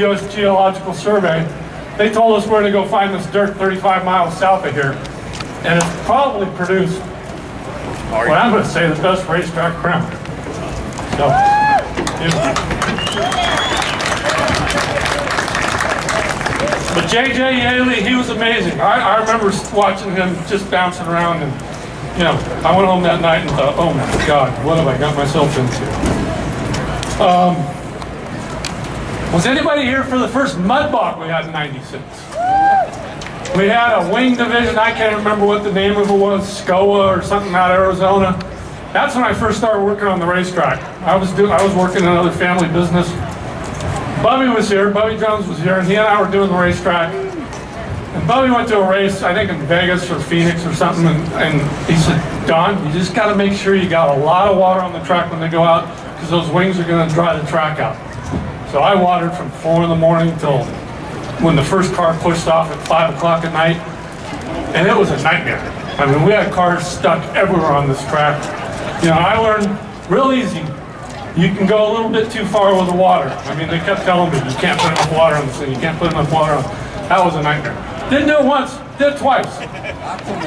U.S. Geological Survey, they told us where to go find this dirt 35 miles south of here. And it's probably produced, what I'm going to say, the best racetrack crown. So, but J.J. Yeley, he was amazing. I, I remember watching him just bouncing around and, you know, I went home that night and thought, oh my God, what have I got myself into? Um, was anybody here for the first mud bog we had in 96? We had a wing division, I can't remember what the name of it was, SCOA or something out of Arizona. That's when I first started working on the racetrack. I was doing, I was working in another family business. Bubby was here, Bubby Jones was here, and he and I were doing the racetrack. And Bubby went to a race, I think in Vegas or Phoenix or something, and, and he said, Don, you just got to make sure you got a lot of water on the track when they go out, because those wings are going to dry the track out. So I watered from 4 in the morning till when the first car pushed off at 5 o'clock at night, and it was a nightmare. I mean, we had cars stuck everywhere on this track. You know, I learned real easy, you can go a little bit too far with the water. I mean, they kept telling me, you can't put enough water on this thing, you can't put enough water on That was a nightmare. Didn't do it once, did it twice.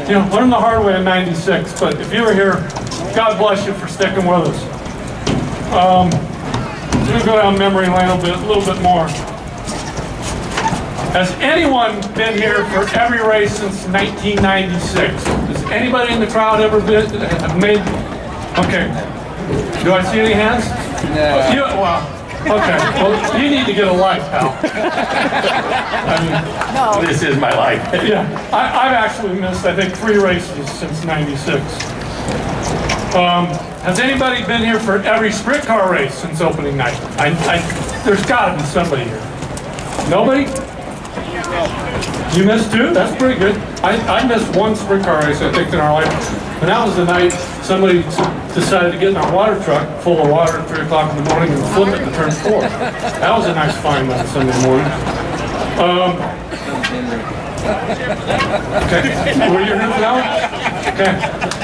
You know, learned the hard way in 96, but if you were here, God bless you for sticking with us. Um, I'm going to go down memory lane a, bit, a little bit more. Has anyone been here for every race since 1996? Has anybody in the crowd ever been, have made, okay. Do I see any hands? No. You, well, okay, well, you need to get a life, pal. I mean, no. This is my life. yeah, I, I've actually missed, I think, three races since 96. Um, has anybody been here for every sprint car race since opening night? I, I, there's gotta be somebody here. Nobody? You missed two? That's pretty good. I, I missed one sprint car race, I think, in our life. And that was the night somebody decided to get in our water truck full of water at 3 o'clock in the morning and flip it to turn four. That was a nice find on Sunday morning. Um, okay, were you here for that one? Okay.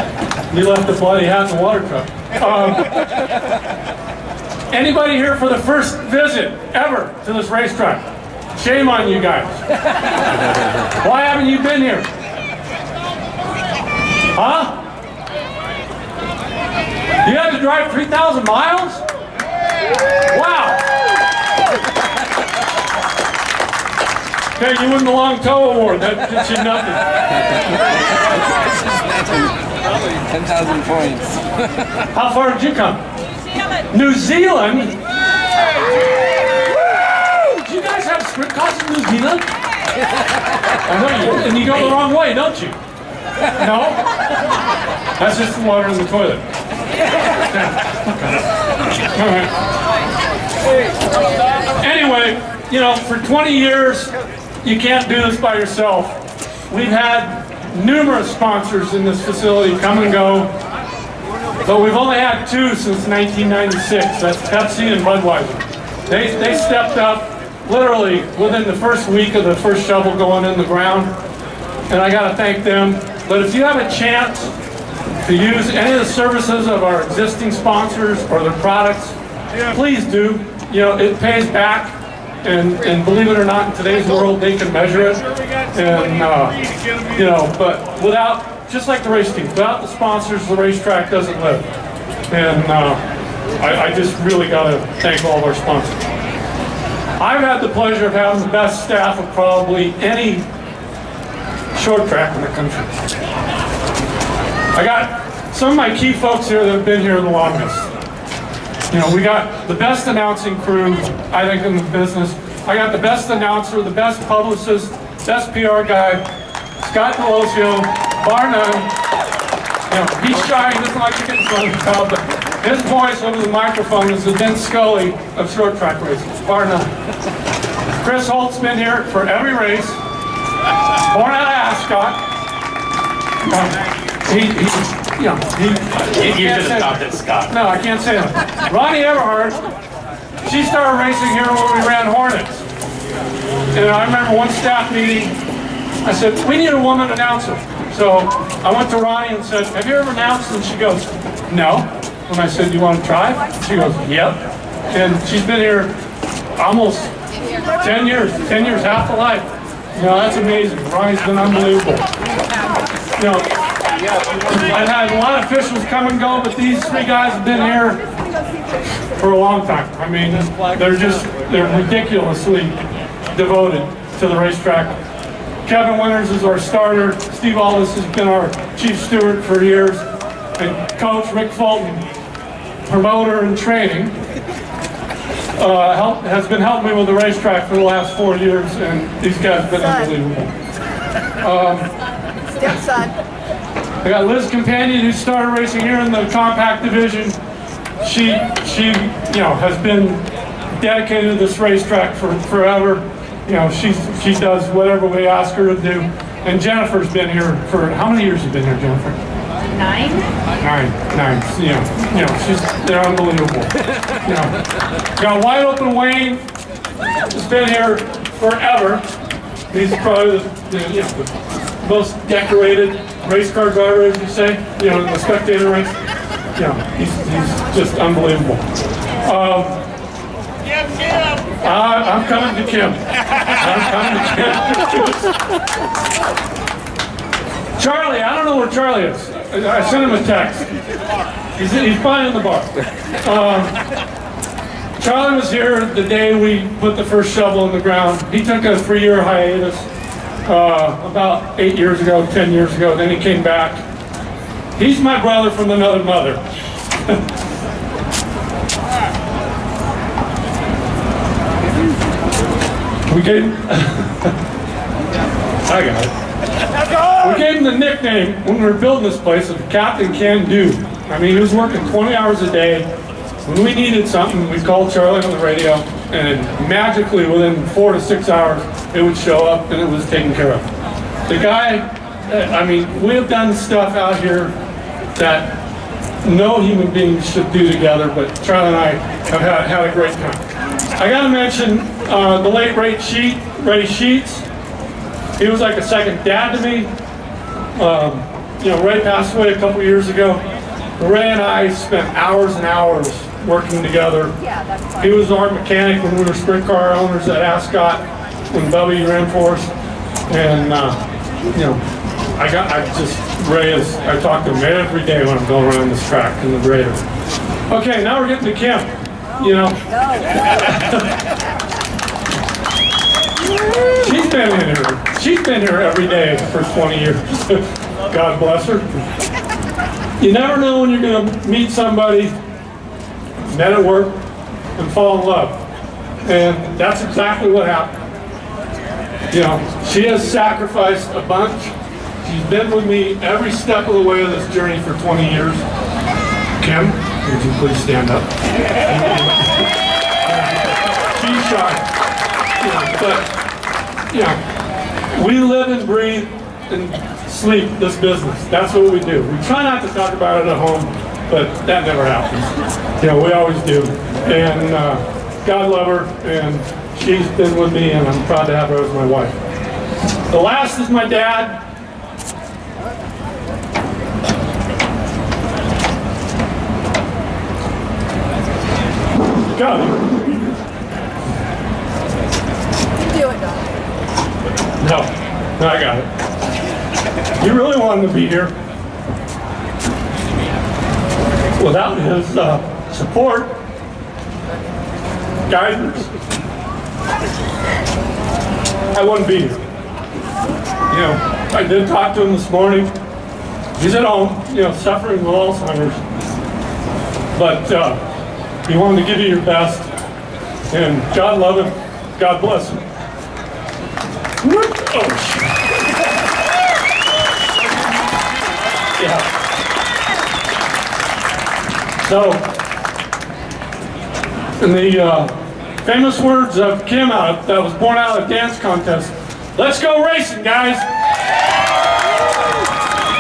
You left the bloody hat in the water truck. Um, anybody here for the first visit ever to this racetrack? Shame on you guys. Why haven't you been here? Huh? You had to drive 3,000 miles? Wow. Okay, you win the long Toe award. That gets you nothing. 10,000 points. How far did you come? New Zealand? New Woo! Do you guys have sprint cars in New Zealand? I know you, and you go the wrong way, don't you? No? That's just the water in the toilet. All right. Anyway, you know, for 20 years, you can't do this by yourself. We've had numerous sponsors in this facility come and go, but we've only had two since 1996. That's Pepsi and Budweiser. They, they stepped up literally within the first week of the first shovel going in the ground, and I got to thank them. But if you have a chance to use any of the services of our existing sponsors or their products, please do. You know, it pays back, and, and believe it or not, in today's world, they can measure it. And, uh, you know, but without, just like the race team, without the sponsors, the racetrack doesn't live. And uh, I, I just really got to thank all of our sponsors. I've had the pleasure of having the best staff of probably any short track in the country. I got some of my key folks here that have been here the longest. You know, we got the best announcing crew, I think, in the business. I got the best announcer, the best publicist, best PR guy, Scott Daloisio, bar none. You know, he's shy, he doesn't like to get in front of the crowd, but his voice over the microphone is the Vince Scully of short track racing, bar none. Chris Holt's been here for every race, born out of Ascot. Um, he, he, you know, he. You can't should have stopped Scott. no, I can't say that. Ronnie Everhart, she started racing here when we ran Hornets. And I remember one staff meeting, I said, we need a woman announcer. So I went to Ronnie and said, have you ever announced? And she goes, no. And I said, you want to try? She goes, yep. And she's been here almost 10 years, 10 years, half a life. You know, that's amazing. Ronnie's been unbelievable. You know, I've had a lot of officials come and go, but these three guys have been here for a long time. I mean, they're just, they're ridiculously devoted to the racetrack. Kevin Winters is our starter. Steve Aldis has been our chief steward for years. And coach Rick Fulton, promoter and training, uh, help, has been helping me with the racetrack for the last four years, and these guys have been unbelievable. Stepson. I got Liz Companion who started racing here in the compact division. She, she, you know, has been dedicated to this racetrack for forever. You know, she's, she does whatever we ask her to do. And Jennifer's been here for, how many years have you been here, Jennifer? Nine? Nine, nine, you know, you know, she's, they're unbelievable. You know, got Wide Open Wayne, has been here forever. He's probably the, the, you know, the most decorated race car driver, as you say, you know, in the spectator race. Know, he's, he's just unbelievable. Um, I, I'm coming to Kim. I'm coming to Kim. Charlie, I don't know where Charlie is. I I sent him a text. He's, he's probably in the bar. Um, Charlie was here the day we put the first shovel in the ground. He took a three-year hiatus uh, about eight years ago, 10 years ago. Then he came back. He's my brother from another mother. we gave. I got it. We gave him the nickname when we were building this place of Captain Can Do. I mean, he was working 20 hours a day. When we needed something, we called Charlie on the radio, and magically within four to six hours, it would show up and it was taken care of. The guy, uh, I mean, we have done stuff out here that no human being should do together, but Charlie and I have had, had a great time. I gotta mention uh, the late Ray Sheet, Ray Sheets. He was like a second dad to me. Um, you know, Ray passed away a couple years ago. Ray and I spent hours and hours working together. He was our mechanic when we were sprint car owners at Ascot, when Bubby ran for us. And, uh, you know, I got, I just, Ray is, I talk to him every day when I'm going around this track in the grader. Okay, now we're getting to Kim, you know. She's been in here, she's been here every day for 20 years. God bless her. You never know when you're gonna meet somebody, met at work, and fall in love. And that's exactly what happened. You know, she has sacrificed a bunch. She's been with me every step of the way of this journey for 20 years. Kim, would you please stand up? She's shy. You know, but, you know, we live and breathe and sleep this business. That's what we do. We try not to talk about it at home, but that never happens. You know, we always do. And uh, God love her, and she's been with me, and I'm proud to have her as my wife. The last is my dad. Go. You do it, Don. No, no, I got it. You really wanted to be here. Without his uh, support, guidance, I wouldn't be here. You know, I did talk to him this morning. He's at home, you know, suffering with Alzheimer's. But uh, he wanted to give you your best. And God love him. God bless him. Oh. Yeah. So, in the uh, famous words of Kim out, that was born out of dance contest, let's go racing, guys!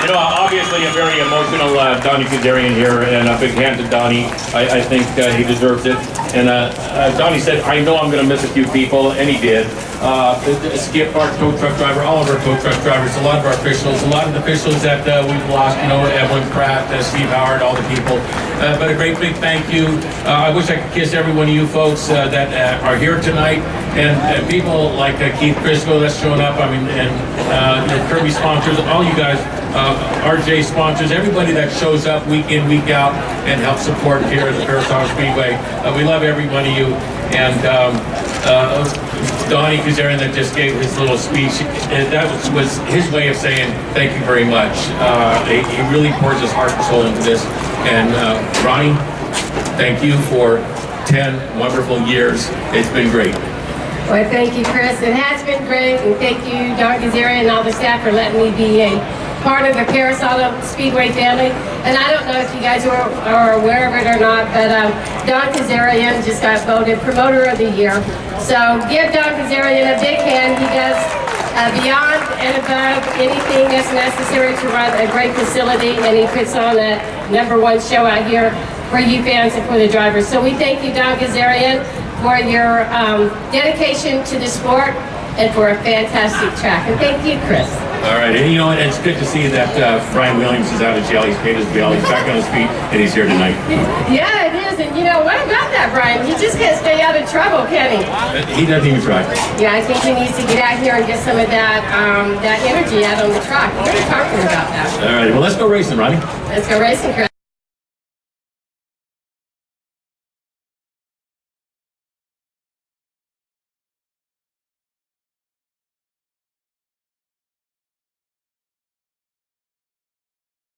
You know, obviously a very emotional uh, Donnie Kazarian here, and a big hand to Donnie. I, I think uh, he deserves it. And uh, uh, Donnie said, I know I'm going to miss a few people, and he did. Uh, Skip, our tow truck driver, all of our tow truck drivers, a lot of our officials, a lot of the officials that uh, we've lost, you know, Evelyn Pratt, uh, Steve Howard, all the people. Uh, But a great big thank you. Uh, I wish I could kiss every one of you folks uh, that are here tonight. And people like Keith Crisco that's showing up, I mean, and uh, Kirby sponsors, all you guys, RJ sponsors, everybody that shows up week in, week out and helps support here at the Perris Auto Speedway. We love every one of you. And um, Donnie Kazarian that just gave his little speech, uh, that was, was his way of saying thank you very much. Uh, he, he really pours his heart and soul into this. And uh, Ronnie, thank you for 10 wonderful years. It's been great. Well, thank you, Chris. It has been great, and thank you, Don Kazarian and all the staff for letting me be a part of the Perris Auto Speedway family. And I don't know if you guys are, are aware of it or not, but um, Don Kazarian just got voted Promoter of the Year. So give Don Kazarian a big hand. He does uh, beyond and above anything that's necessary to run a great facility, and he puts on a number one show out here for you fans and for the drivers. So we thank you, Don Kazarian, for your um, dedication to the sport and for a fantastic track. And thank you, Chris. All right, and you know, it's good to see that uh, Brian Williams is out of jail. He's paid his bail. He's back on his feet, and he's here tonight. Yeah, it is. And you know, what about that, Brian? He just can't stay out of trouble, can he? He doesn't even try. Yeah, I think he needs to get out here and get some of that um, that energy out on the track. We're talking about that. All right, well, let's go racing, Ronnie. Let's go racing, Chris.